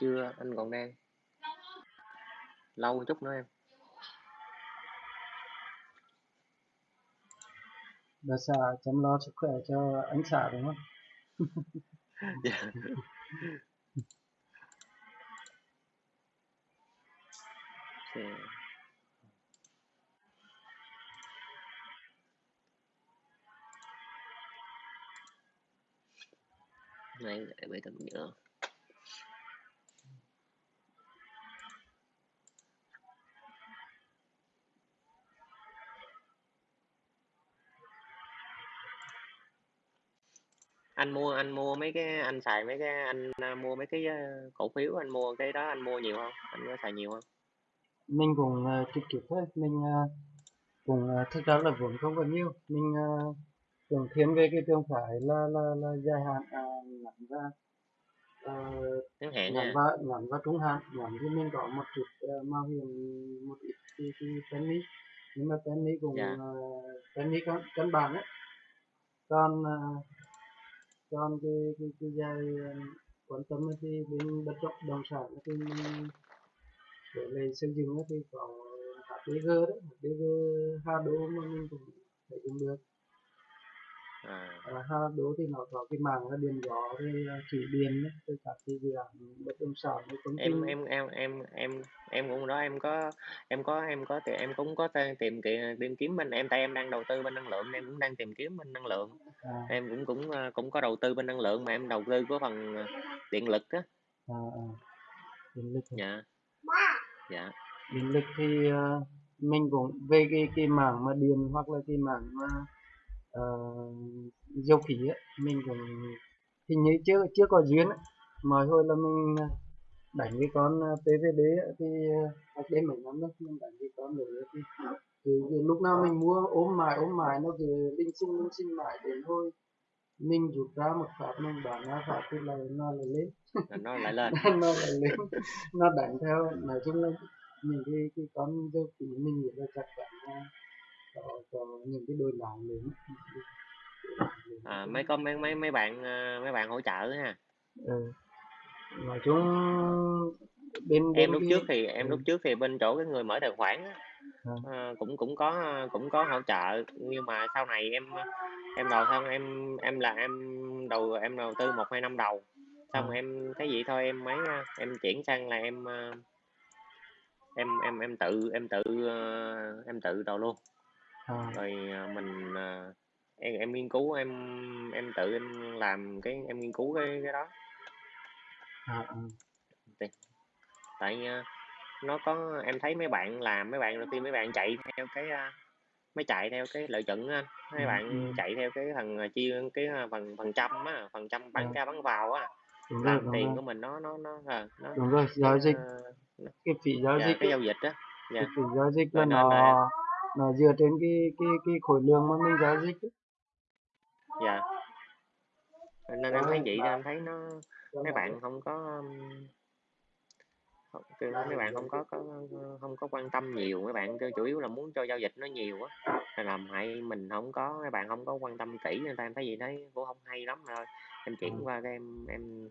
chưa anh còn đang lâu chút nữa em. Bà xã chăm lo sức khỏe cho anh xã đúng không? Dạ. Xe này để bê tấm nhựa anh mua anh mua mấy cái anh xài mấy cái anh à, mua mấy cái ờ, cổ phiếu anh mua cái đó anh mua nhiều không? Anh có xài nhiều không? Mình cũng uh, kịp kịp thôi mình uh, cũng uh, thực ra là vốn không có nhiều. Mình uh, cũng thiên về cái trường phải là là là dài hạn à, ngắn uh, ngắn hạn ngắn và ngắn và trung hạn. Ngắn thì mình có một chút uh, mạo hiểm một ít cái cái penny nhưng mà penny cũng Dạ. uh, penny căn căn bản ấy. Còn uh, còn cái cái cái dài ờ, quan tâm ấy thì bên bất động đồng sản thì mình để lên xây dựng thì có HDG đấy HDG hai đô mà mình cũng phải dùng được à, à, ha đố thì nó có cái mảng là điện gió rồi à, thủy điện đấy rồi các cái dự án bất động sản với công ty. Em em em em em em cũng đó em có em có em có thì em cũng có tìm kiếm tìm kiếm bên em tại em đang đầu tư bên năng lượng em cũng đang tìm kiếm bên năng lượng. À, em cũng cũng ờ, cũng có đầu tư bên năng lượng mà em đầu tư của phần ờ, điện lực á. À, à. điện lực dạ. Dạ. Điện lực thì mình cũng về cái cái mảng mà điện hoặc là cái mảng mà uh, dầu khí ấy, mình cũng hình như chưa chưa có duyên ấy. mọi hồi là mình à, đánh cái con à, PVD ấy, thì cách đây mấy năm đó mình đánh cái con đấy thì, thì, thì lúc nào mình mua ốm mài ốm mài nó cứ linh sinh linh sinh mãi đến thôi mình rút ra một phát mình bán ra phát thì là nó lại lên. Nó lại lên. Nó lại lên. Nó đánh theo. Nói chung là những cái cái con dâu khí mình nghĩ là chắc chắn có những cái đôi lại lớn à, mấy có mấy mấy mấy bạn ờ, mấy bạn hỗ trợ ha. Ừ. nói chung bên bên em lúc cái trước thì em ừ, lúc trước thì bên chỗ cái người mở tài khoản á, à, ờ, cũng cũng có cũng có hỗ trợ. Nhưng mà sau này em em đầu xong em em là em đầu em đầu tư một hai năm đầu. À, xong em thấy vậy thôi em mấy em chuyển sang là em ờ, em em em tự em tự em tự đầu luôn à, rồi ờ, mình ờ, em em nghiên cứu em em tự em làm cái em nghiên cứu cái cái đó. À, à, tại tại ờ, nó có em thấy mấy bạn làm mấy bạn đầu tiên mấy bạn chạy theo cái ờ, mấy chạy theo cái lợi nhuận á anh. Ừ, mấy ừ, bạn chạy theo cái thằng ờ, chia cái ờ, phần phần trăm á phần trăm à, bán ra bán vào á. Đúng rồi làm đúng tiền rồi. của mình nó nó nó ờ, nó đúng rồi cái giao dịch. ờ, nó, cái phí giao dạ dịch cái ấy, giao dịch á. Cái dạ phí giao dịch là rồi nên là nó dựa trên cái cái cái khối lượng mà mình giao dịch ấy. dạ. Nên em thấy vậy em thấy nó mấy bạn không có um, kiểu mấy bạn không có, có không có quan tâm nhiều. Mấy bạn chủ yếu là muốn cho giao dịch nó nhiều á. Là làm hại mình không có mấy bạn không có quan tâm kỹ nên em thấy gì thấy cũng không hay lắm rồi em chuyển qua cái em em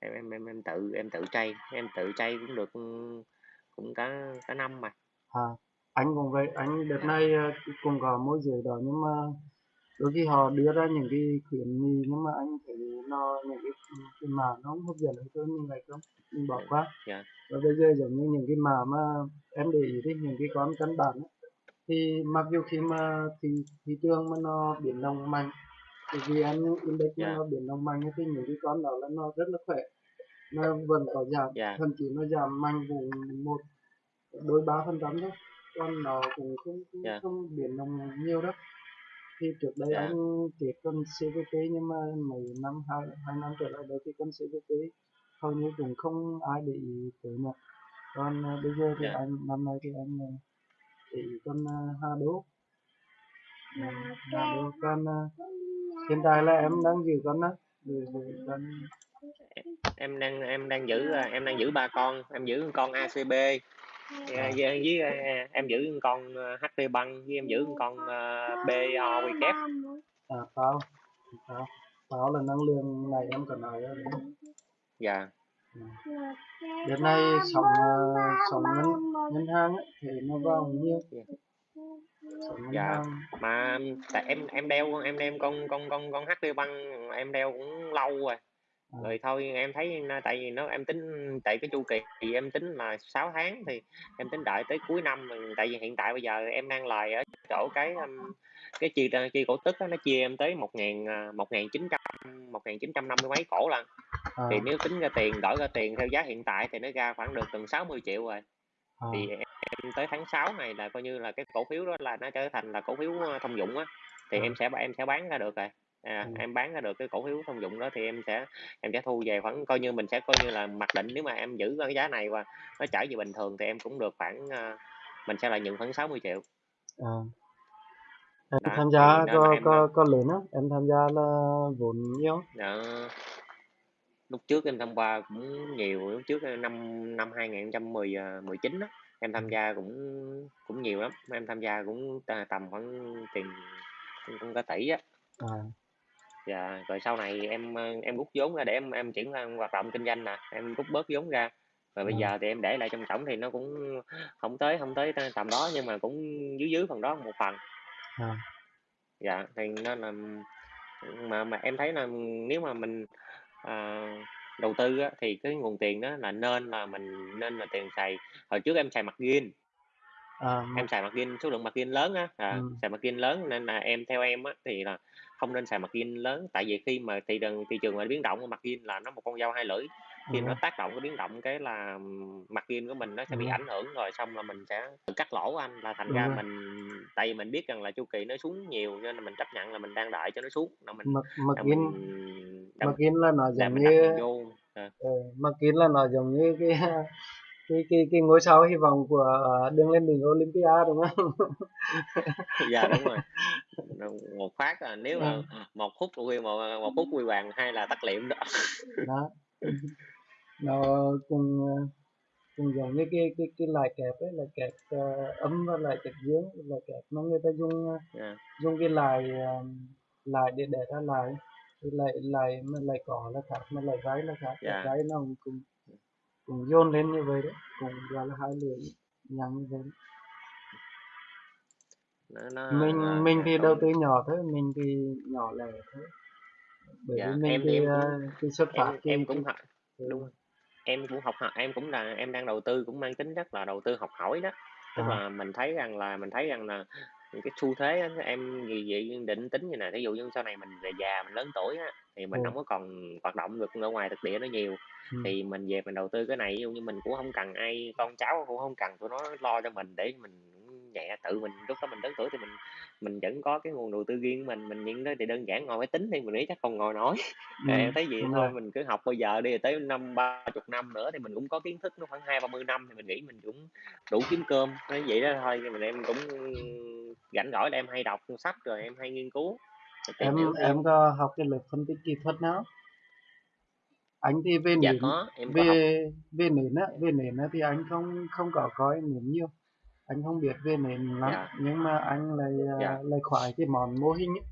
em em em, em tự em tự chay em tự chay cũng được cũng cả cả năm mà. À. anh cũng vậy. Anh đợt này ờ, cũng có môi giới đó nhưng mà đôi khi họ đưa ra những cái khuyến nghị nhưng mà anh thấy nó những cái cái mã nó không hấp dẫn hơn tôi mình lại không? Mình bỏ qua. Dạ. Và bây giờ giống như những cái mã mà em để ý thì những cái con căn bản ấy, thì mặc dù khi mà thị thị trường mà nó biến động mạnh thì VN Index mà dạ. nó biến động mạnh thì những cái con đó là nó rất là khỏe. Nó vẫn có giảm dạ. thậm chí nó giảm mạnh cũng một đôi ba phần trăm thôi còn nó cũng không không, dạ. không biến động nhiều đâu. Thì trước đây anh dạ kết con CVP nhưng mà mấy năm hai hai năm trở lại đây thì con CVP hầu như cũng không ai để ý tới nữa còn à, bây giờ thì dạ. anh năm nay thì anh à, để ý con à, Hà Đô. À, Hà Đô con à, hiện tại là em đang giữ con đó giữ giữ con em đang em đang giữ em đang giữ ba con em giữ con ACB à, với, với em giữ con HT băng với em giữ con BO quy kép. À pháo pháo pháo là năng lượng này em cần nói đó không? dạ À. Đợt này sóng uh, sóng ngân ngân hàng ấy, thì nó vào dạ. sóng ngân dạ. hàng mà tại em em đeo em đem con con con con HT băng em đeo cũng lâu rồi à, rồi thôi em thấy tại vì nó em tính tại cái chu kỳ em tính là 6 tháng thì em tính đợi tới cuối năm tại vì hiện tại bây giờ em đang lời ở chỗ cái um, cái chi chi cổ tức đó, nó chia em tới một ngàn à, một ngàn chín trăm một ngàn chín trăm năm mươi mấy cổ lần. À, thì nếu tính ra tiền đổi ra tiền theo giá hiện tại thì nó ra khoảng được gần 60 triệu rồi. À, thì em tới tháng 6 này là coi như là cái cổ phiếu đó là nó trở thành là cổ phiếu ờ, thông dụng á thì à, em sẽ em sẽ bán ra được rồi à, ừ, em bán ra được cái cổ phiếu thông dụng đó thì em sẽ em sẽ thu về khoảng coi như mình sẽ coi như là mặc định nếu mà em giữ cái giá này và nó trở về bình thường thì em cũng được khoảng uh, mình sẽ lại nhận khoảng 60 triệu. À. Em đó tham thì gia là có em có có lớn á em tham gia là vốn nhiều đó, lúc trước em tham gia cũng nhiều lúc trước năm năm 2019 á em ừ, tham gia cũng cũng nhiều lắm. Em tham gia cũng tầm khoảng tiền cũng cả tỷ á. À, dạ rồi sau này em em rút vốn ra để em em chuyển sang hoạt động kinh doanh nè em rút bớt vốn ra. Rồi bây à, giờ thì em để lại trong tổng thì nó cũng không tới không tới tầm đó nhưng mà cũng dưới dưới phần đó một phần. À, dạ thì nên là mà mà em thấy là nếu mà mình à, đầu tư á, thì cái nguồn tiền đó là nên là mình nên là tiền xài. Hồi trước em xài mặt gin mà, em xài mặt gin số lượng mặt gin lớn á ừ, à, xài mặt gin lớn nên là em theo em á thì là không nên xài mặt gin lớn. Tại vì khi mà thị trường thị trường mà biến động mặt gin là nó một con dao hai lưỡi. Khi đúng nó rồi tác động cái biến động cái là mặt gin của mình nó sẽ đúng bị rồi ảnh hưởng rồi xong là mình sẽ tự cắt lỗ anh là thành đúng ra rồi. mình tại vì mình biết rằng là chu kỳ nó xuống nhiều nên là mình chấp nhận là mình đang đợi cho nó xuống là mình mặc là in mình đâm là nó là giống mình như mình vô à, ờ, in là nó giống như cái cái cái cái ngôi sao hy vọng của ờ, đường lên đỉnh Olympia đúng không? Dạ đúng rồi. Một phát là nếu Ờ, mà một phút quy một một phút quy hoàng hay là tắt liệm đó. Đó. Nó cùng cùng giống như cái cái cái lại kẹp ấy lại kẹp uh, âm và lại kẹp dương lại kẹp mà người ta dùng ờ, dạ. dùng cái lại ờ, lại để để ra lại thì lại lại mà lại có là khác mà lại gái là khác Dạ. gái nó cũng cũng, cũng dồn lên như vậy đấy cũng gọi là hai lưỡi nhằng như vậy nó nó mình mình thì đầu tư nhỏ thôi mình thì nhỏ lẻ thôi. Bởi dạ vì mình em thì thì em ờ, cũng cái xuất phát em cái em cũng học đúng rồi. em cũng học em cũng là em đang đầu tư cũng mang tính chất là đầu tư học hỏi đó. Tức à, là mình thấy rằng là mình thấy rằng là cái xu thế á, em gì vậy định tính như này ví dụ như sau này mình về già mình lớn tuổi á thì mình không có còn hoạt động được ở ngoài thực địa nó nhiều. Ừ, thì mình về mình đầu tư cái này ví dụ như mình cũng không cần ai con cháu cũng không cần tụi nó lo cho mình để mình nhẹ tự mình lúc đó mình lớn tuổi thì mình mình vẫn có cái nguồn đầu tư riêng mình mình những đó thì đơn giản ngồi máy tính thì mình nghĩ chắc không ngồi nổi. Ừ, thấy vậy đúng thôi rồi. mình cứ học bây giờ đi tới năm ba chục năm nữa thì mình cũng có kiến thức nó khoảng hai ba mươi năm thì mình nghĩ mình cũng đủ kiếm cơm. Nói vậy đó thôi nhưng mà em cũng rảnh rỗi là em hay đọc sách rồi em hay nghiên cứu em em có học cái lớp phân tích kỹ thuật nào anh thì về dạ nền có em có học. về về nền á về nền á thì anh không không có coi nền nhiều. Anh không biết về nền lắm dạ. nhưng mà anh lại ờ, dạ. lại khoái cái món mô hình ấy.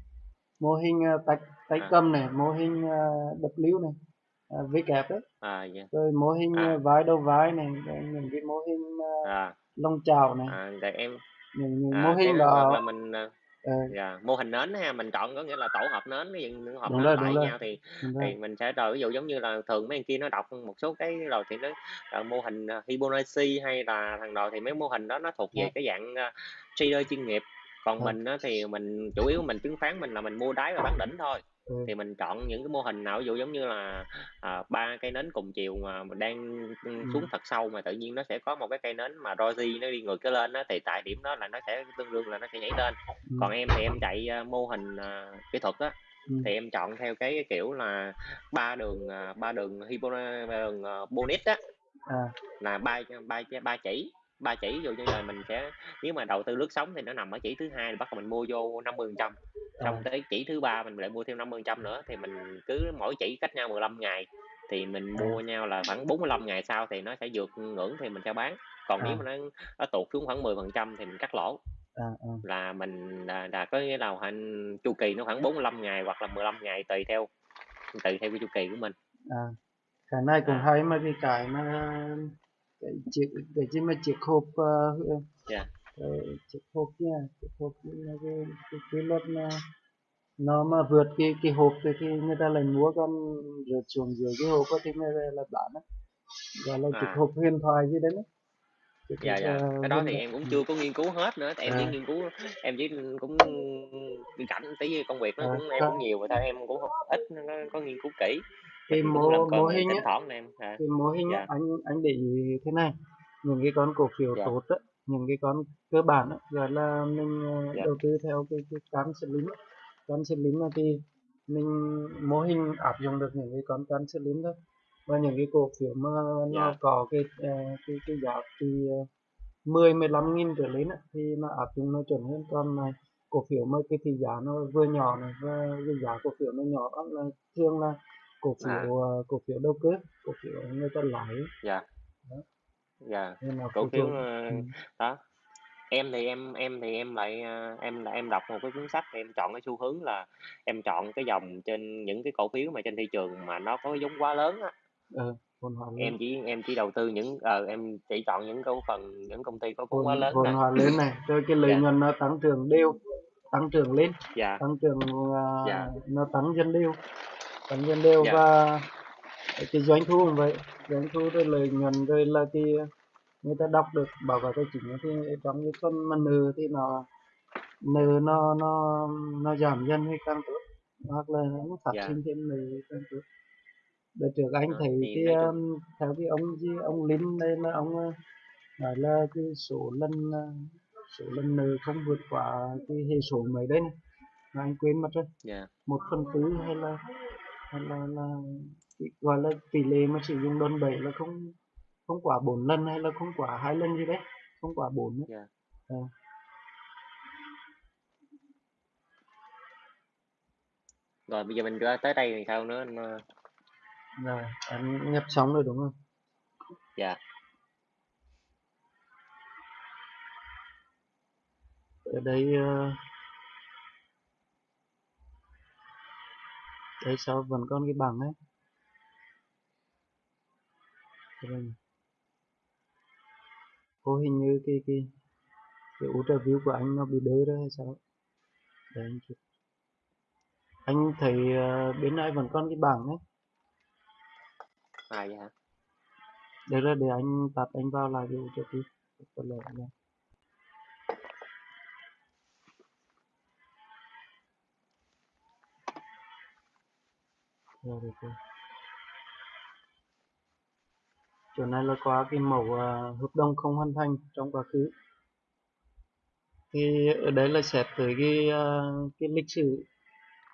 mô hình ờ, tay tay à. cầm này mô hình ờ, W này ờ, V kép ấy. À dạ. Rồi mô hình à. vai đầu vai này rồi những cái mô hình à lông chảo này. À tại em. Những, những mô à cái hình đó là mình à, ờ, dạ mô hình nến ha mình chọn có nghĩa là tổ hợp nến cái những những hộp đúng nến rồi lại đúng với rồi nhau thì đúng rồi thì mình sẽ rồi ví dụ giống như là thường mấy anh kia nó đọc một số cái rồi thì nó ờ, mô hình Fibonacci hay là thằng nào thì mấy mô hình đó nó thuộc về đó, cái dạng à, trader chuyên nghiệp. Còn ờ, mình á, thì mình chủ yếu mình chứng khoán mình là mình mua đáy và bán đỉnh thôi ờ, thì mình chọn những cái mô hình nào? Ví dụ giống như là à, ba cây nến cùng chiều mà mình đang ừ, ừ, xuống thật sâu mà tự nhiên nó sẽ có một cái cây nến mà doji nó đi ngược cái lên đó thì tại điểm đó là nó sẽ tương đương là nó sẽ nhảy lên. Ừ, còn em thì em chạy à, mô hình à, kỹ thuật á thì em chọn theo cái kiểu là ba đường à, ba đường Hibona ba đường uh, bonus á à, là ba ba ba chỉ ba chỉ dụ như là mình sẽ nếu mà đầu tư lướt sóng thì nó nằm ở chỉ thứ hai bắt đầu mình mua vô 50 trăm. Xong tới chỉ thứ ba mình lại mua thêm 50 trăm nữa thì mình cứ mỗi chỉ cách nhau 15 ngày. Thì mình mua nhau là khoảng 45 ngày sau thì nó sẽ vượt ngưỡng thì mình sẽ bán. Còn nếu mà nó, nó tụt xuống khoảng 10 phần trăm thì mình cắt lỗ. À, à, là mình là, là có nghĩa là hành chu kỳ nó khoảng 45 ngày hoặc là 15 ngày tùy theo tùy theo cái chu kỳ của mình. À. cái này cũng à. hay mà cái cái mà cái chiếc cái gì mà chiếc hộp dạ. Ờ, chiếc hộp nha chiếc hộp là cái cái, cái luật mà nó mà vượt cái cái hộp thì, thì người ta lại mua con rớt xuống dưới cái hộp thì người ta là bán á gọi là chiếc à hộp huyền thoại gì đấy đó dạ dạ. Uh, cái đó thì em cũng chưa có nghiên cứu hết nữa. Tại em chỉ à, nghiên cứu em chỉ cũng rảnh tí công việc nó à, cũng em cũng nhiều và thôi em cũng không ít nó có nghiên cứu kỹ cái mình cũng làm mô mô hình thỉnh á thoảng em. À, cái mô hình á dạ. anh anh để ý thế này những cái con cổ phiếu dạ. tốt á những cái con cơ bản á gọi là mình ờ, dạ. đầu tư theo cái cái cán slim á. Cán slim là thì mình mô hình áp dụng được những cái con cán slim thôi. Và những cái cổ phiếu mà nó dạ. có cái ờ, cái cái giá trị ờ, 10 15 nghìn trở lên á, thì nó áp dụng nó chuẩn hơn. Còn này cổ phiếu mà cái thị giá nó vừa nhỏ này và cái giá cổ phiếu nó nhỏ đó là thường là cổ à phiếu ờ, cổ phiếu đầu cơ? Cổ phiếu người ta lãi dạ. Đó. Dạ. Cổ phiếu ờ, ừ. đó. Em thì em em thì em lại ờ, em là em đọc một cái cuốn sách thì em chọn cái xu hướng là em chọn cái dòng trên những cái cổ phiếu mà trên thị trường mà nó có cái vốn hóa lớn á. Ờ lớn em chỉ em chỉ đầu tư những ờ em chỉ chọn những cổ phần những công ty có vốn hóa lớn vốn hóa lớn này. Rồi cái lợi dạ. nhuận nó tăng trưởng đều tăng trưởng lên. Dạ. Tăng trưởng ờ, dạ. nó tăng dần đều tăng dần đều dạ. và cái doanh thu cũng vậy. Doanh thu rồi lợi nhuận rồi là cái người ta đọc được báo cáo tài chính thì trong cái phần mà nợ thì nó nợ nó nó nó giảm dần hay càng tốt. Hoặc là nó phát dạ. sinh thêm nợ càng tốt. Đợt trước anh đó, thấy thì cái um, theo cái ông gì ông Linh đây là ông uh, nói là cái số lần uh, số lần nợ không vượt quá cái hệ số mấy đấy này. Mà anh quên mất rồi. Dạ. Một phần tư hay là là, là gọi là tỷ lệ mà sử dụng đòn bẩy là không không quá bốn lần hay là không quá hai lần gì đấy không quá bốn nữa dạ. À, rồi bây giờ mình ra tới đây thì sao nữa anh ờ, rồi anh nhập xong rồi đúng không? Dạ. Ở đây uh, đấy sao? Vẫn còn cái bảng ấy. Rồi Ô hình như cái cái cái ultra view của anh nó bị đơ đó hay sao? Để anh chụp. Anh thấy uh, bên này vẫn còn cái bảng ấy. À vậy hả? Để là để anh tắt anh vào lại cái ultra view có lẽ là rồi được rồi. Chỗ này là có cái mẫu uh, hợp đồng không hoàn thành trong quá khứ. Thì ở đây là xét tới cái uh, cái lịch sử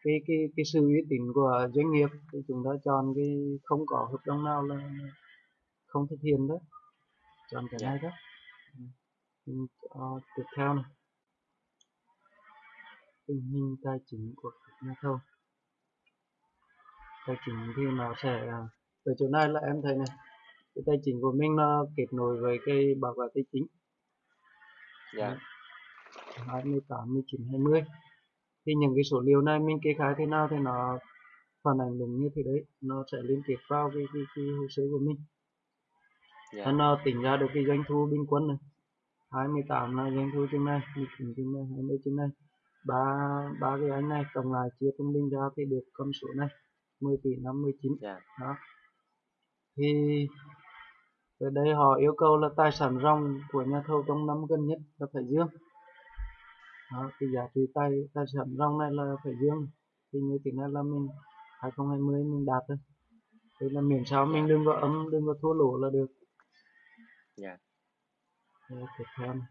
cái cái cái sự uy tín của doanh nghiệp thì chúng ta chọn cái không có hợp đồng nào là không thực hiện đó. Chọn cái này đó. Uh, tiếp theo này. Tình hình tài chính của các nhà thầu tài chính thì nó sẽ ở chỗ này là em thấy này cái tài chính của mình nó kết nối với cái báo cáo tài chính. Dạ. 28, 19, 20 thì những cái số liệu này mình kê khai thế nào thì nó phản ảnh đúng như thế đấy nó sẽ liên kết vào cái, cái, cái hồ sơ của mình. Dạ. Nó tính ra được cái doanh thu bình quân này. 28 là doanh thu trên này 19 trên này 20 trên này. Ba ba cái anh này cộng lại chia trung bình ra thì được con số này 10 tỷ 59 dạ. Đó. Thì ở đây họ yêu cầu là tài sản ròng của nhà thầu trong năm gần nhất là phải dương. Đó, cái giá trị tài tài sản ròng này là phải dương. Thì như thế này là mình 2020 mình đạt rồi thế là miễn sao mình đừng có âm đừng có thua lỗ là được. Dạ. Rồi, tiếp theo này.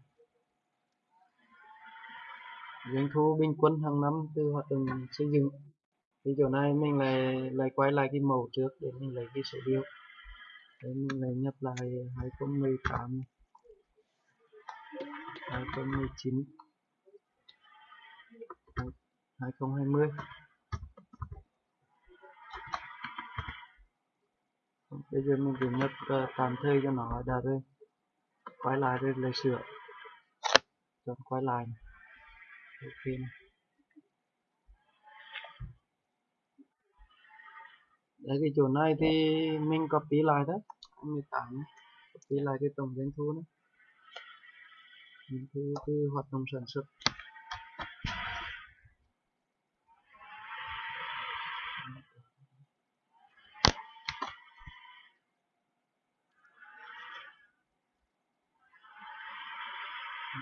doanh thu bình quân hàng năm từ hoạt động xây dựng thì chỗ này mình lại lại quay lại cái mẫu trước để mình lấy cái số liệu để mình lại nhập lại 2018 2019 2020 bây giờ mình chỉ nhập uh, tạm thời cho nó đã rồi quay lại rồi lại sửa chọn quay lại này. ok này. Đấy, cái chỗ này thì mình copy lại đó 28 copy lại cái tổng doanh thu này. Doanh thu từ hoạt động sản xuất.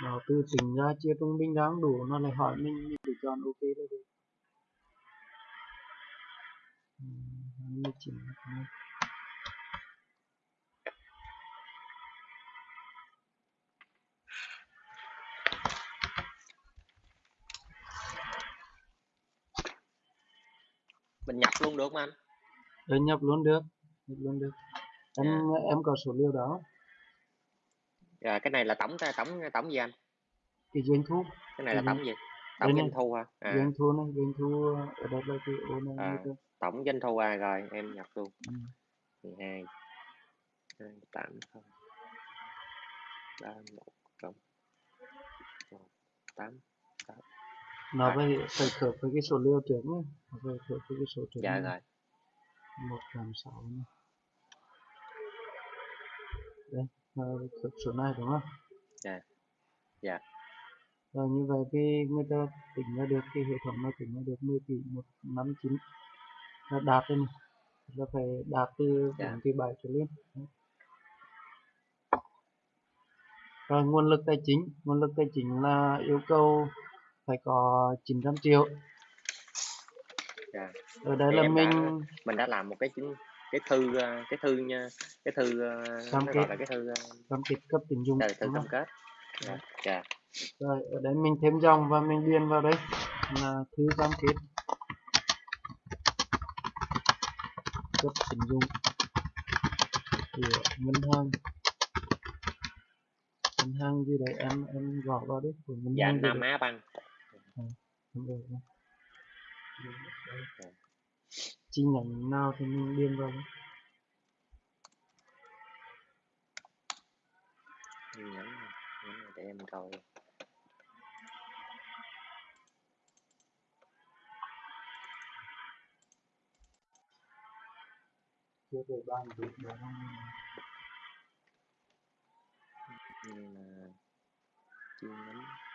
Nó từ tính ra chia trung bình đáng đủ, nó lại hỏi mình mình chỉ chọn ok là được Ừm, 29 này. mình nhập luôn được không anh. Để nhập luôn được nhập luôn được. Em Dạ. em có số liệu đó. Dạ cái này là tổng tổng tổng gì anh? Cái doanh thu. Cái này là Ừ. tổng gì? tổng doanh thu hả? À, doanh thu này doanh thu ở đây là cái ô này À. tổng doanh thu à rồi em nhập luôn. Ừ. 12 2 8 0 3 1 cộng 1 8 nó phải phải khớp với cái số liệu trước nhé phải khớp với cái số trước dạ rồi. Một trăm sáu đây khớp số này đúng không? Dạ. Dạ. rồi như vậy thì người ta tính ra được cái hệ thống nó tính ra được 10 tỷ một năm chín là đạt này. Là phải đạt từ Dạ. 4 tỷ 7 trở lên. Rồi nguồn lực tài chính. Nguồn lực tài chính là yêu cầu phải có 900 triệu. Dạ. ở đây Thì là em đã- mình mình đã làm một cái chứng cái thư ờ, cái thư nha cái thư ờ, Cam nó kết. là cái thư ờ, cam kết cấp tín dụng dạ, thư cam kết. Dạ. Dạ. Rồi ở đây mình thêm dòng và mình điền vào đây. Là thư cam kết cấp tín dụng của ngân hàng ngân hàng gì đấy em em gõ vào đấy của ngân dạ hàng gì Nam Á rồi, đúng rồi. chi nhánh nào thì mình điền vào đấy. nhấn nhấn này để em coi chưa về bàn việc đó nhưng mà chưa lắm